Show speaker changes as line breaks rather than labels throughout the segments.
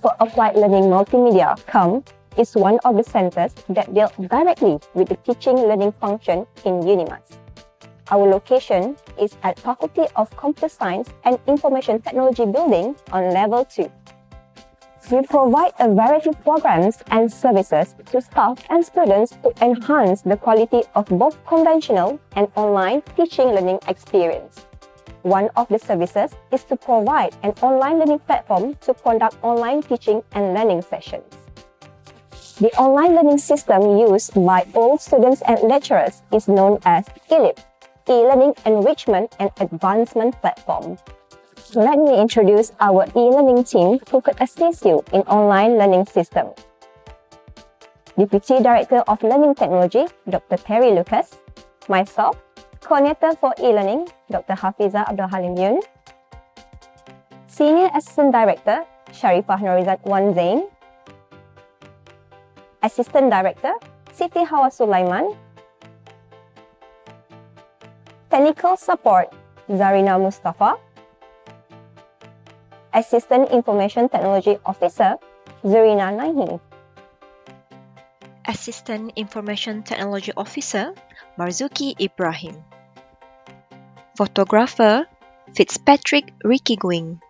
For Applied Learning Multimedia, CALM, is one of the centers that deal directly with the teaching learning function in UNIMAS. Our location is at Faculty of Computer Science and Information Technology Building on Level 2. We provide a variety of programs and services to staff and students to enhance the quality of both conventional and online teaching learning experience. One of the services is to provide an online learning platform to conduct online teaching and learning sessions. The online learning system used by all students and lecturers is known as eLEAP, e-learning enrichment and advancement platform. Let me introduce our e-learning team who could assist you in online learning system. Deputy Director of Learning Technology, Dr. Terry Lucas, myself, Coordinator for e-learning, Dr. Hafiza Abdul Halim Yun, Senior Assistant Director, Sharifah Norizat Wan Zain, Assistant Director, Siti Hawa Sulaiman, Technical Support Zarina Mustafa, Assistant Information Technology Officer Zarina Nahi,
Assistant Information Technology Officer Marzuki Ibrahim, Photographer Fitzpatrick Rickygwing.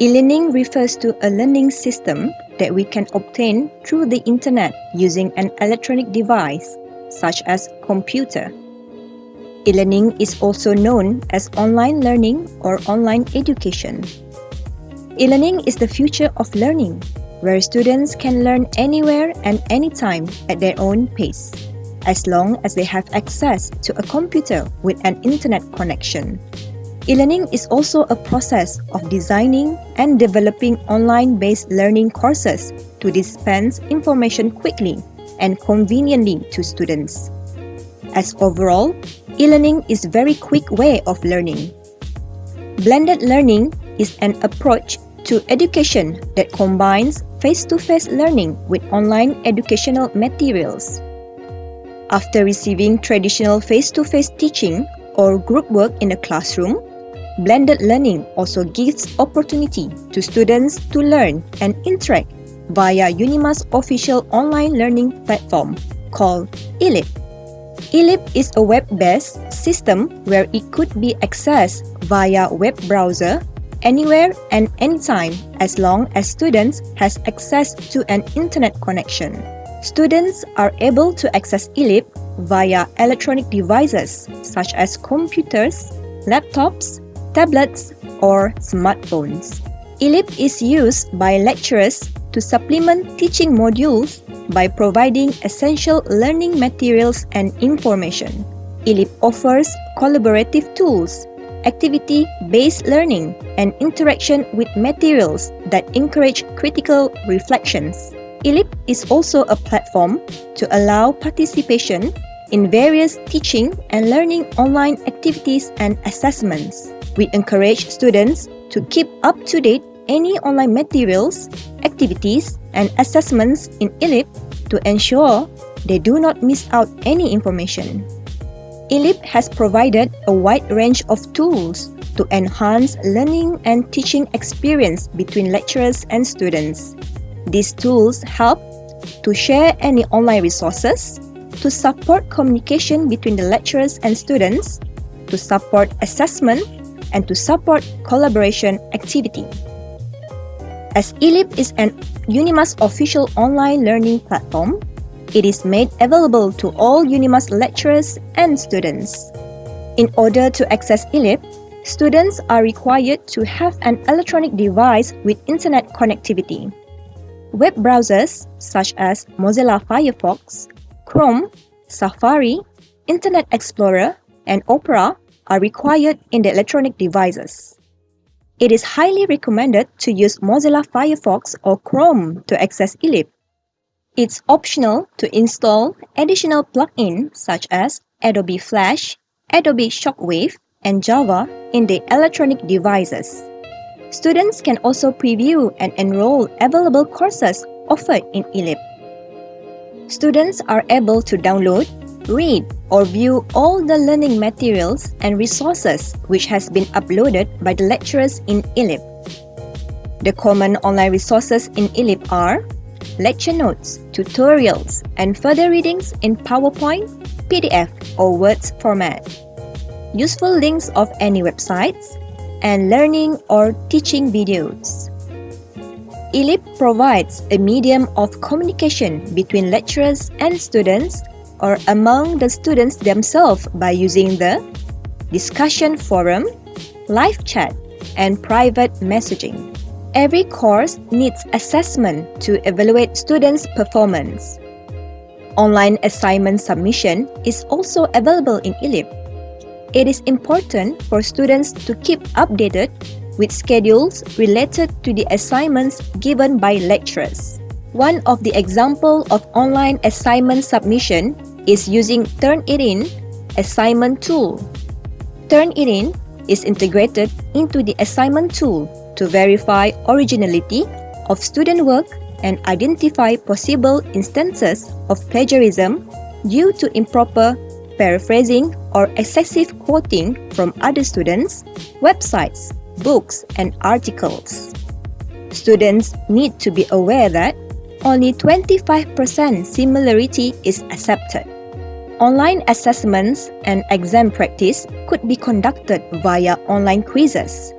E-learning refers to a learning system that we can obtain through the internet using an electronic device such as computer. E-learning is also known as online learning or online education. E-learning is the future of learning, where students can learn anywhere and anytime at their own pace, as long as they have access to a computer with an internet connection. E-learning is also a process of designing and developing online-based learning courses to dispense information quickly and conveniently to students. As overall, e-learning is very quick way of learning. Blended learning is an approach to education that combines face-to-face learning with online educational materials. After receiving traditional face-to-face teaching or group work in a classroom, blended learning also gives opportunity to students to learn and interact via Unimas official online learning platform called eLEAP. eLEAP is a web-based system where it could be accessed via web browser anywhere and anytime as long as students has access to an internet connection. Students are able to access eLEAP via electronic devices such as computers, laptops, tablets, or smartphones. eLEAP is used by lecturers to supplement teaching modules by providing essential learning materials and information. eLEAP offers collaborative tools, activity-based learning, and interaction with materials that encourage critical reflections. eLEAP is also a platform to allow participation in various teaching and learning online activities and assessments. We encourage students to keep up to date any online materials, activities, and assessments in eLEAP to ensure they do not miss out any information. eLEAP has provided a wide range of tools to enhance learning and teaching experience between lecturers and students. These tools help to share any online resources, to support communication between the lecturers and students, to support assessment, and to support collaboration activity. As eLEAP is an Unimas official online learning platform, it is made available to all Unimas lecturers and students. In order to access eLEAP, students are required to have an electronic device with internet connectivity. Web browsers such as Mozilla Firefox, Chrome, Safari, Internet Explorer, and Opera are required in the electronic devices. It is highly recommended to use Mozilla Firefox or Chrome to access eLEAP. It's optional to install additional plugins such as Adobe Flash, Adobe Shockwave, and Java in the electronic devices. Students can also preview and enroll available courses offered in eLEAP. Students are able to download, read, or view all the learning materials and resources which has been uploaded by the lecturers in eLEAP. The common online resources in eLEAP are lecture notes, tutorials, and further readings in PowerPoint, PDF, or Words format. Useful links of any websites, and learning or teaching videos. eLEAP provides a medium of communication between lecturers and students or among the students themselves by using the discussion forum, live chat, and private messaging. Every course needs assessment to evaluate students' performance. Online assignment submission is also available in eLEAP. It is important for students to keep updated with schedules related to the assignments given by lecturers. One of the example of online assignment submission is using Turnitin assignment tool. Turnitin is integrated into the assignment tool to verify originality of student work and identify possible instances of plagiarism due to improper paraphrasing or excessive quoting from other students, websites, books, and articles. Students need to be aware that only 25% similarity is accepted. Online assessments and exam practice could be conducted via online quizzes.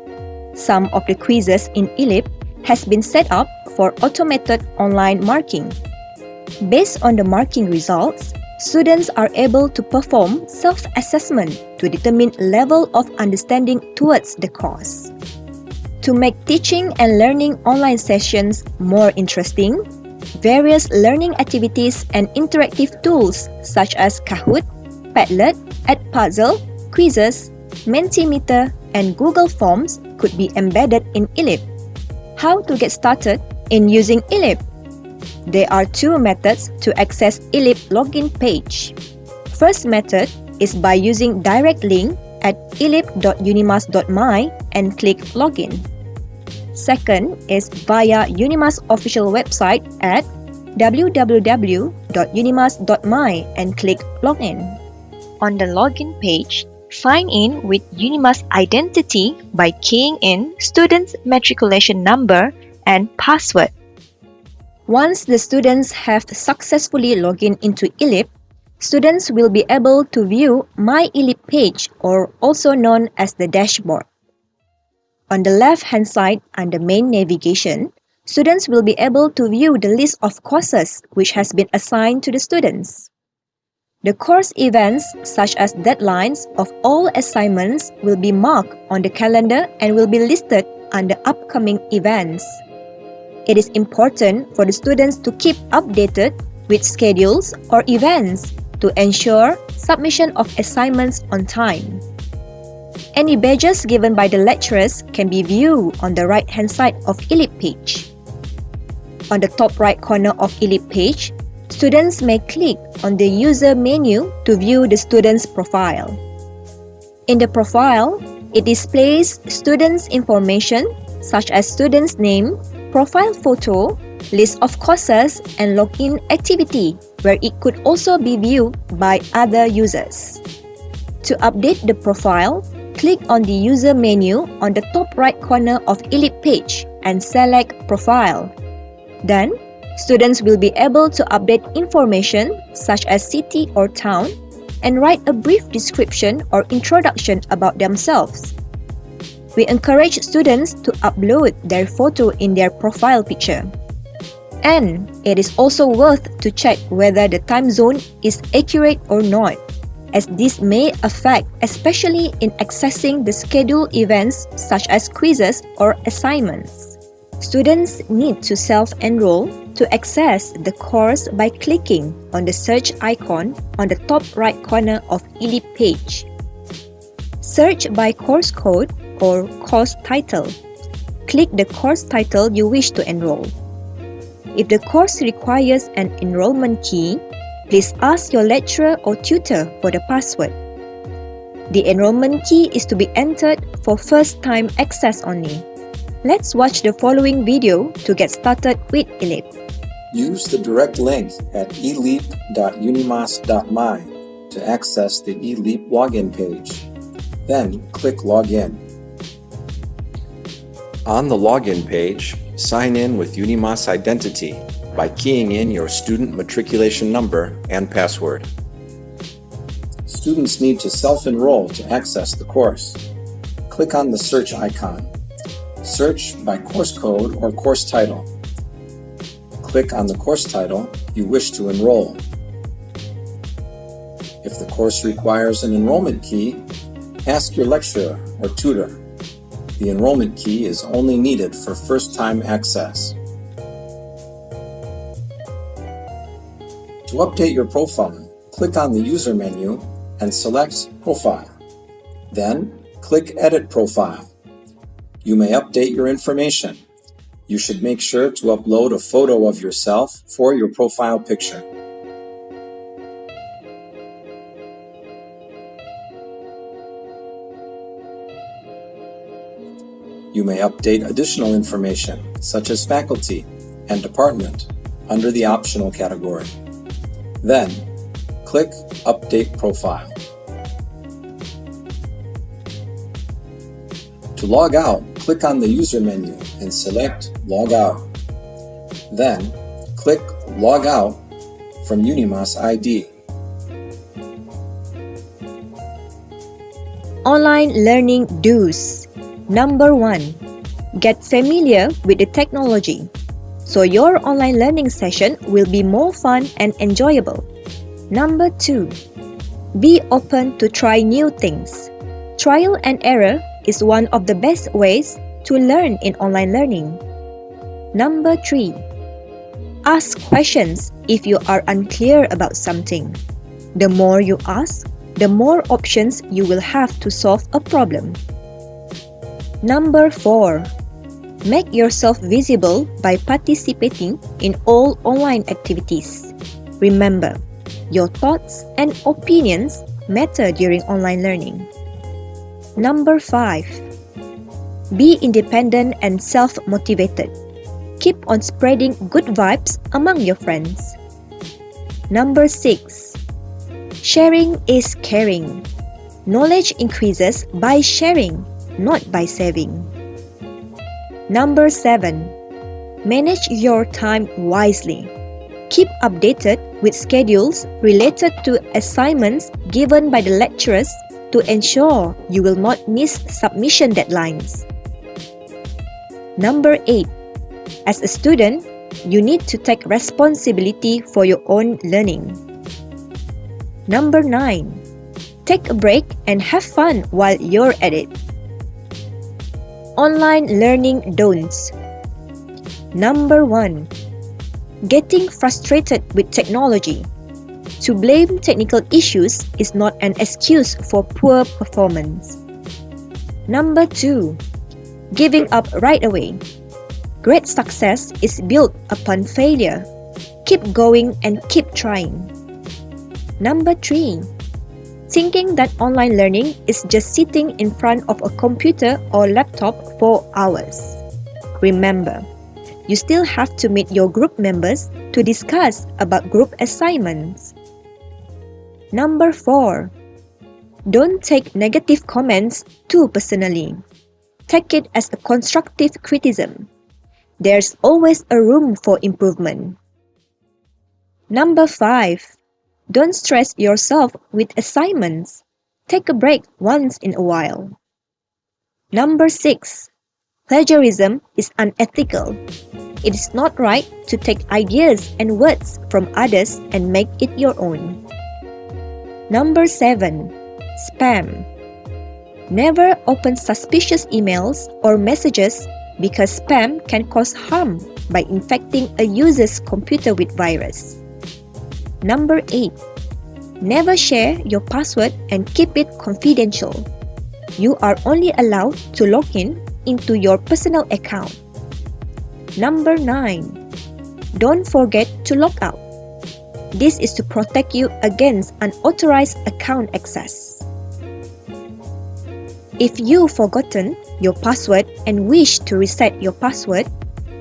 Some of the quizzes in eLEAP has been set up for automated online marking. Based on the marking results, students are able to perform self-assessment to determine level of understanding towards the course. To make teaching and learning online sessions more interesting, various learning activities and interactive tools such as Kahoot, Padlet, Edpuzzle, quizzes, Mentimeter, and Google Forms could be embedded in eLEAP. How to get started in using eLEAP? There are two methods to access eLEAP login page. First method is by using direct link at eleap.unimas.my and click login. Second is via Unimas official website at www.unimas.my and click login. On the login page, Sign in with Unimas identity by keying in student's matriculation number and password. Once the students have successfully logged in into eLEAP, students will be able to view My eLEAP page or also known as the dashboard. On the left-hand side under main navigation, students will be able to view the list of courses which has been assigned to the students. The course events, such as deadlines of all assignments, will be marked on the calendar and will be listed under upcoming events. It is important for the students to keep updated with schedules or events to ensure submission of assignments on time. Any badges given by the lecturers can be viewed on the right-hand side of eLEAP page. On the top right corner of eLEAP page, students may click on the user menu to view the student's profile. In the profile, it displays students' information such as student's name, profile photo, list of courses, and login activity, where it could also be viewed by other users. To update the profile, click on the user menu on the top right corner of eLEAP page and select Profile. Then, Students will be able to update information such as city or town and write a brief description or introduction about themselves. We encourage students to upload their photo in their profile picture. And it is also worth to check whether the time zone is accurate or not, as this may affect especially in accessing the scheduled events such as quizzes or assignments. Students need to self-enroll to access the course by clicking on the search icon on the top right corner of eLEAP page. Search by course code or course title. Click the course title you wish to enroll. If the course requires an enrollment key, please ask your lecturer or tutor for the password. The enrollment key is to be entered for first-time access only. Let's watch the following video to get started with eLEAP.
Use the direct link at eleap.unimas.my to access the eLEAP login page. Then click Login. On the login page, sign in with Unimas Identity by keying in your student matriculation number and password. Students need to self-enroll to access the course. Click on the search icon. Search by course code or course title. Click on the course title you wish to enroll. If the course requires an enrollment key, ask your lecturer or tutor. The enrollment key is only needed for first-time access. To update your profile, click on the User menu and select Profile. Then, click Edit Profile. You may update your information. You should make sure to upload a photo of yourself for your profile picture. You may update additional information, such as faculty and department, under the Optional category. Then, click Update Profile. To log out, click on the User menu and select Log Out. Then, click Log Out from Unimas ID.
Online Learning Do's Number 1. Get familiar with the technology so your online learning session will be more fun and enjoyable. Number 2. Be open to try new things. Trial and error is one of the best ways to learn in online learning. Number 3. Ask questions if you are unclear about something. The more you ask, the more options you will have to solve a problem. Number 4. Make yourself visible by participating in all online activities. Remember, your thoughts and opinions matter during online learning. Number 5. Be independent and self-motivated. Keep on spreading good vibes among your friends. Number 6. Sharing is caring. Knowledge increases by sharing not by saving. Number 7. Manage your time wisely. Keep updated with schedules related to assignments given by the lecturers to ensure you will not miss submission deadlines. Number 8. As a student, you need to take responsibility for your own learning. Number 9. Take a break and have fun while you're at it. Online learning don'ts. Number 1. Getting frustrated with technology. To blame technical issues is not an excuse for poor performance. Number 2. Giving up right away. Great success is built upon failure. Keep going and keep trying. Number 3 thinking that online learning is just sitting in front of a computer or laptop for hours. Remember, you still have to meet your group members to discuss about group assignments. Number 4. Don't take negative comments too personally. Take it as a constructive criticism. There's always a room for improvement. Number 5. Don't stress yourself with assignments. Take a break once in a while. Number 6. Plagiarism is unethical. It is not right to take ideas and words from others and make it your own. Number 7. Spam. Never open suspicious emails or messages because spam can cause harm by infecting a user's computer with virus. Number 8. Never share your password and keep it confidential. You are only allowed to log in into your personal account. Number 9. Don't forget to log out. This is to protect you against unauthorized account access. If you've forgotten your password and wish to reset your password,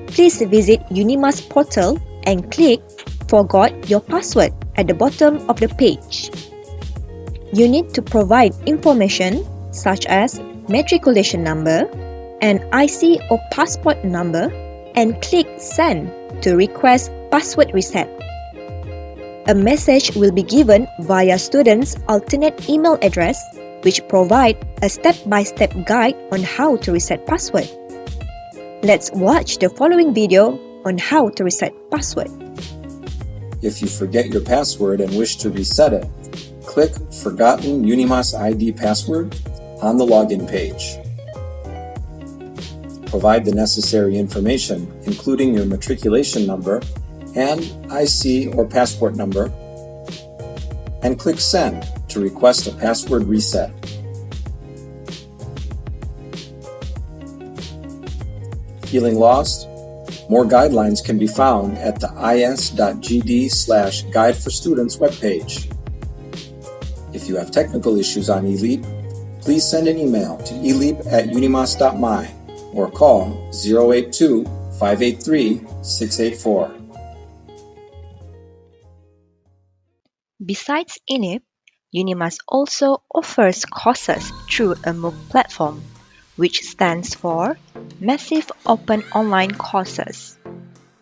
please visit Unimas portal and click forgot your password at the bottom of the page. You need to provide information such as matriculation number,
an IC or passport number and click Send to request password reset. A message will be given via student's alternate email address which provide a step-by-step -step guide on how to reset password. Let's watch the following video on how to reset password.
If you forget your password and wish to reset it, click Forgotten Unimas ID Password on the login page. Provide the necessary information, including your matriculation number and IC or passport number, and click Send to request a password reset. Feeling lost? More guidelines can be found at the is.gd slash guide for students webpage. If you have technical issues on eLeap, please send an email to eleap at unimas.my or call 082 583 684.
Besides eLEAP, Unimas also offers courses through a MOOC platform, which stands for Massive Open Online Courses.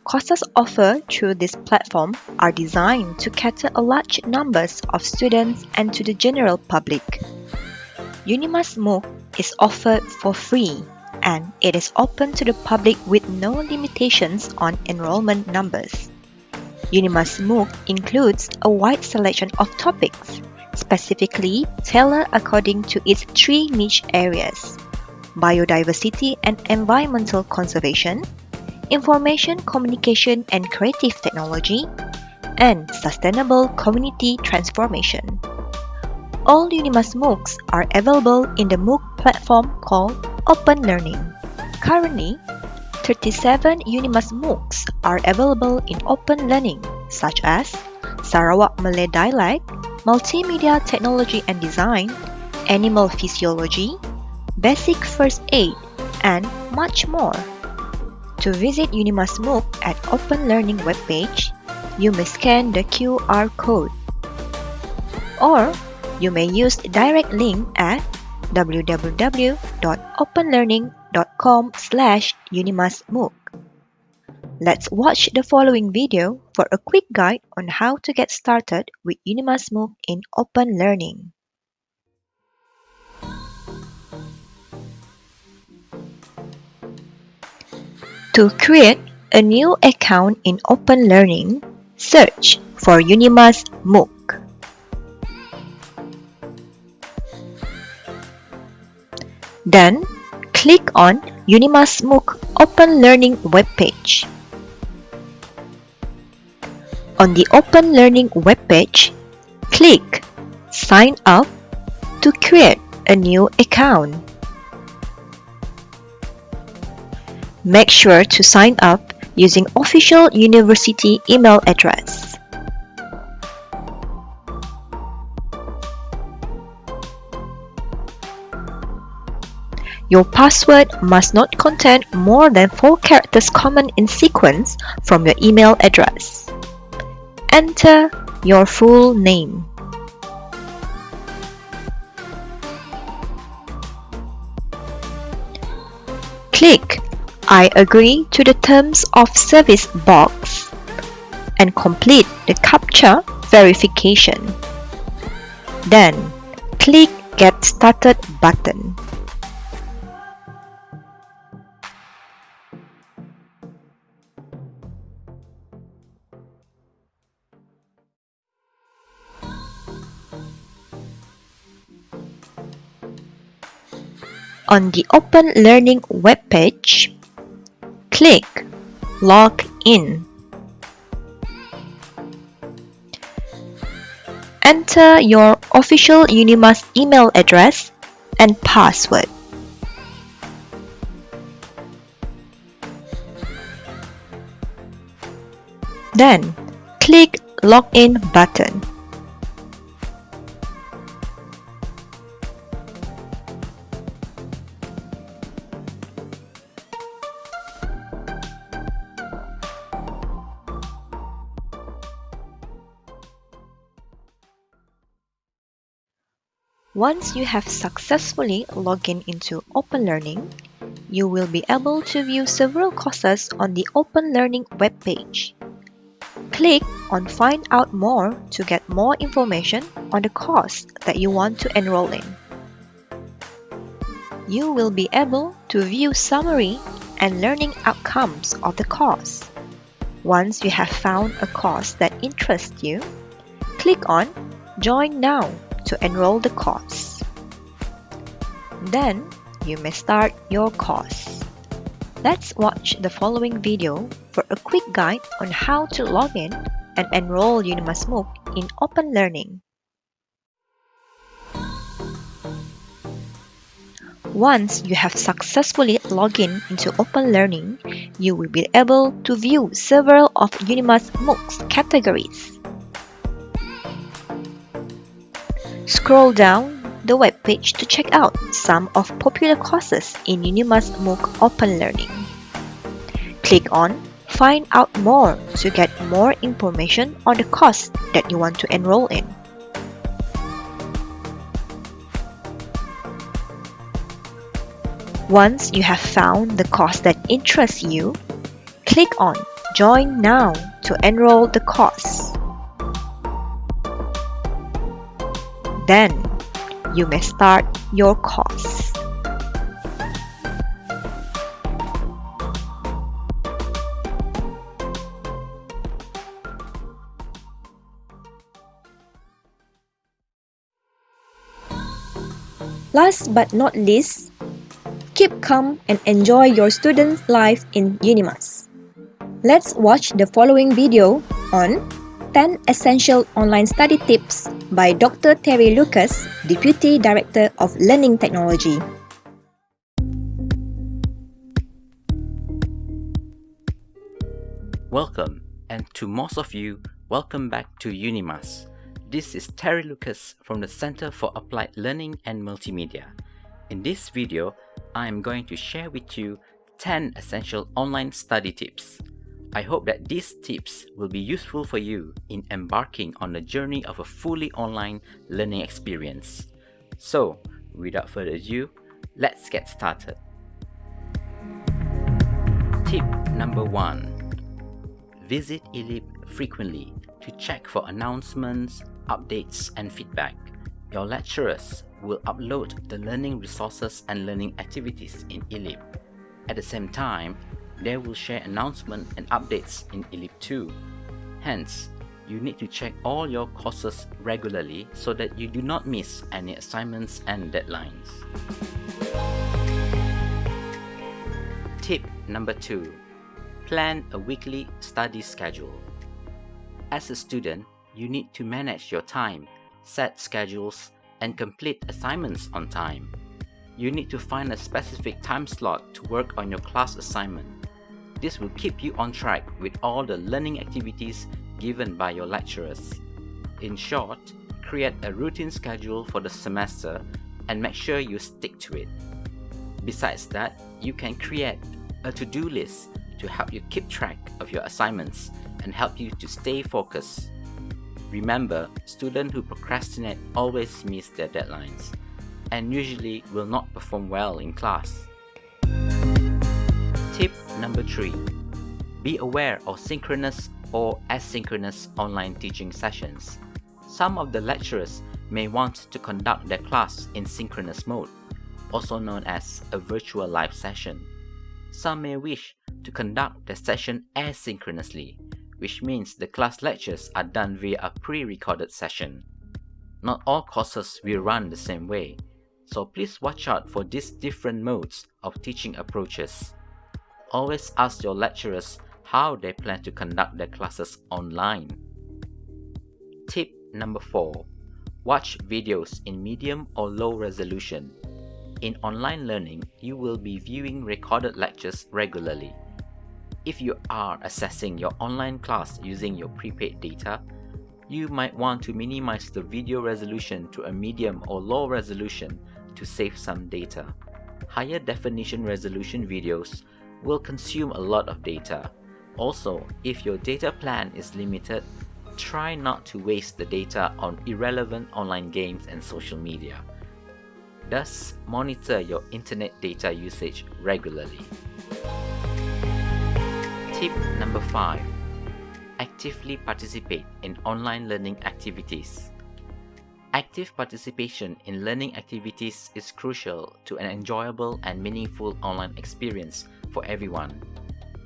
Courses offered through this platform are designed to cater a large numbers of students and to the general public. Unimas MOOC is offered for free and it is open to the public with no limitations on enrollment numbers. Unimas MOOC includes a wide selection of topics specifically tailored according to its three niche areas biodiversity and environmental conservation, information communication and creative technology, and sustainable community transformation. All Unimas MOOCs are available in the MOOC platform called Open Learning. Currently, 37 Unimas MOOCs are available in Open Learning, such as Sarawak Malay Dialect, multimedia technology and design, animal physiology, basic first aid, and much more. To visit Unimas MOOC at Open Learning webpage, you may scan the QR code. Or you may use direct link at www.openlearning.com slash unimasmooc. Let's watch the following video for a quick guide on how to get started with Unimas MOOC in Open Learning. To create a new account in Open Learning, search for Unimas MOOC. Then, click on Unimas MOOC Open Learning webpage. On the Open Learning webpage, click Sign up to create a new account. Make sure to sign up using official university email address. Your password must not contain more than 4 characters common in sequence from your email address. Enter your full name. Click I agree to the terms of service box and complete the CAPTCHA verification. Then, click Get Started button. On the Open Learning webpage, click Log in. Enter your official Unimas email address and password. Then, click Login button. Once you have successfully logged in into Open Learning, you will be able to view several courses on the Open Learning webpage. Click on Find Out More to get more information on the course that you want to enroll in. You will be able to view summary and learning outcomes of the course. Once you have found a course that interests you, click on Join Now to enroll the course. Then, you may start your course. Let's watch the following video for a quick guide on how to log in and enroll Unimas MOOC in Open Learning. Once you have successfully logged in into Open Learning, you will be able to view several of Unimas MOOC's categories. Scroll down the webpage to check out some of popular courses in Unimas MOOC Open Learning. Click on Find out more to get more information on the course that you want to enroll in. Once you have found the course that interests you, click on Join Now to enroll the course. Then, you may start your course. Last but not least, keep calm and enjoy your student's life in Unimas. Let's watch the following video on 10 Essential Online Study Tips by Dr. Terry Lucas, Deputy Director of Learning Technology.
Welcome, and to most of you, welcome back to Unimas. This is Terry Lucas from the Center for Applied Learning and Multimedia. In this video, I am going to share with you 10 essential online study tips. I hope that these tips will be useful for you in embarking on the journey of a fully online learning experience. So, without further ado, let's get started. Tip number 1 Visit eLEAP frequently to check for announcements, updates, and feedback. Your lecturers will upload the learning resources and learning activities in eLEAP. At the same time, they will share announcements and updates in eLEAP too. Hence, you need to check all your courses regularly so that you do not miss any assignments and deadlines. Tip number 2. Plan a weekly study schedule. As a student, you need to manage your time, set schedules, and complete assignments on time. You need to find a specific time slot to work on your class assignment. This will keep you on track with all the learning activities given by your lecturers. In short, create a routine schedule for the semester and make sure you stick to it. Besides that, you can create a to-do list to help you keep track of your assignments and help you to stay focused. Remember, students who procrastinate always miss their deadlines and usually will not perform well in class. Number 3. Be aware of synchronous or asynchronous online teaching sessions. Some of the lecturers may want to conduct their class in synchronous mode, also known as a virtual live session. Some may wish to conduct the session asynchronously, which means the class lectures are done via a pre-recorded session. Not all courses will run the same way, so please watch out for these different modes of teaching approaches. Always ask your lecturers how they plan to conduct their classes online. Tip number 4. Watch videos in medium or low resolution. In online learning, you will be viewing recorded lectures regularly. If you are assessing your online class using your prepaid data, you might want to minimize the video resolution to a medium or low resolution to save some data. Higher definition resolution videos will consume a lot of data. Also, if your data plan is limited, try not to waste the data on irrelevant online games and social media. Thus, monitor your internet data usage regularly. Tip number 5. Actively participate in online learning activities. Active participation in learning activities is crucial to an enjoyable and meaningful online experience for everyone.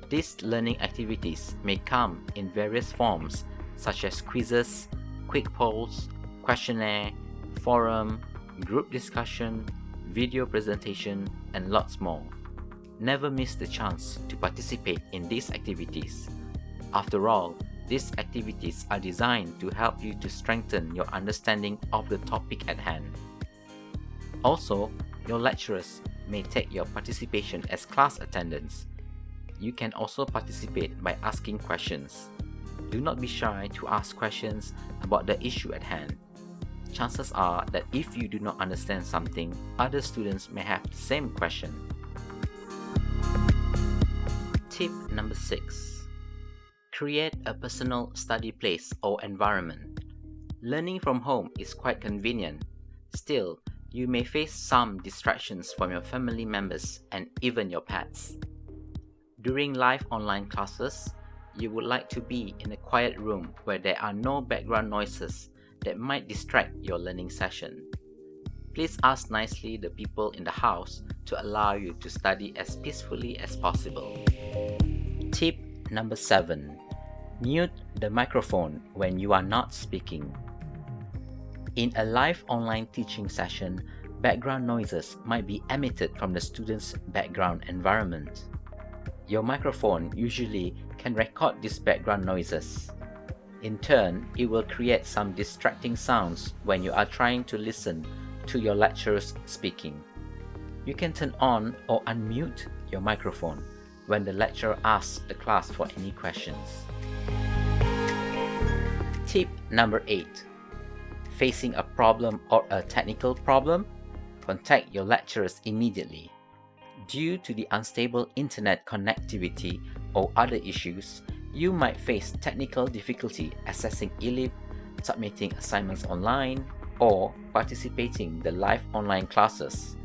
These learning activities may come in various forms such as quizzes, quick polls, questionnaire, forum, group discussion, video presentation, and lots more. Never miss the chance to participate in these activities. After all, these activities are designed to help you to strengthen your understanding of the topic at hand. Also, your lecturers may take your participation as class attendance. You can also participate by asking questions. Do not be shy to ask questions about the issue at hand chances are that if you do not understand something, other students may have the same question. Tip number 6. Create a personal study place or environment. Learning from home is quite convenient. Still, you may face some distractions from your family members and even your pets. During live online classes, you would like to be in a quiet room where there are no background noises that might distract your learning session. Please ask nicely the people in the house to allow you to study as peacefully as possible. Tip number 7. Mute the microphone when you are not speaking. In a live online teaching session, background noises might be emitted from the student's background environment. Your microphone usually can record these background noises. In turn, it will create some distracting sounds when you are trying to listen to your lecturers speaking. You can turn on or unmute your microphone when the lecturer asks the class for any questions. Tip number 8. Facing a problem or a technical problem? Contact your lecturers immediately. Due to the unstable internet connectivity or other issues, you might face technical difficulty accessing eLEAP, submitting assignments online, or participating the live online classes.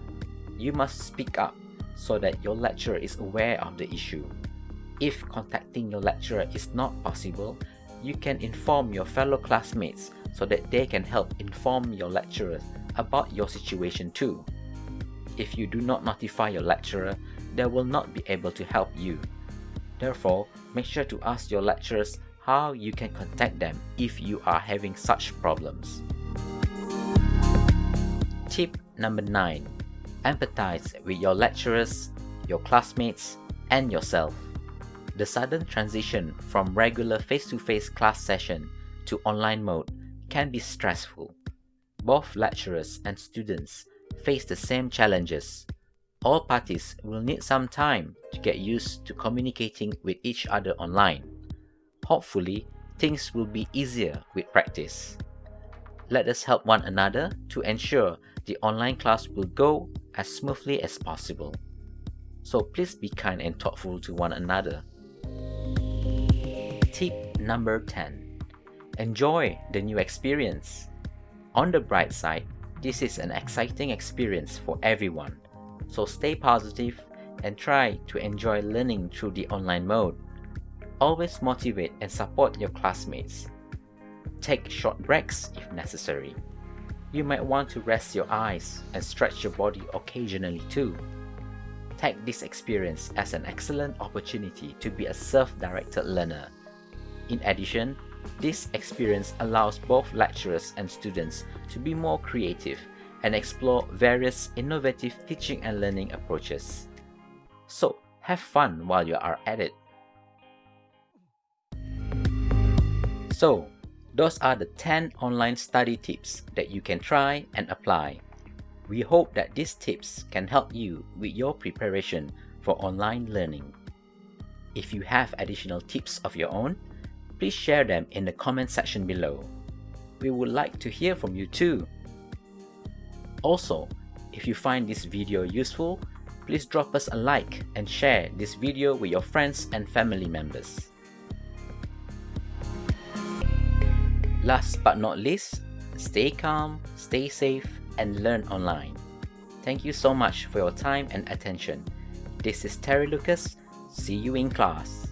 You must speak up so that your lecturer is aware of the issue. If contacting your lecturer is not possible, you can inform your fellow classmates so that they can help inform your lecturers about your situation too. If you do not notify your lecturer, they will not be able to help you. Therefore, make sure to ask your lecturers how you can contact them if you are having such problems. Tip number 9. Empathize with your lecturers, your classmates, and yourself. The sudden transition from regular face-to-face -face class session to online mode can be stressful. Both lecturers and students face the same challenges all parties will need some time to get used to communicating with each other online. Hopefully, things will be easier with practice. Let us help one another to ensure the online class will go as smoothly as possible. So please be kind and thoughtful to one another. Tip number 10. Enjoy the new experience. On the bright side, this is an exciting experience for everyone so stay positive and try to enjoy learning through the online mode. Always motivate and support your classmates. Take short breaks if necessary. You might want to rest your eyes and stretch your body occasionally too. Take this experience as an excellent opportunity to be a self-directed learner. In addition, this experience allows both lecturers and students to be more creative and explore various innovative teaching and learning approaches. So, have fun while you are at it. So, those are the 10 online study tips that you can try and apply. We hope that these tips can help you with your preparation for online learning. If you have additional tips of your own, please share them in the comment section below. We would like to hear from you too. Also, if you find this video useful, please drop us a like and share this video with your friends and family members. Last but not least, stay calm, stay safe, and learn online. Thank you so much for your time and attention. This is Terry Lucas. See you in class.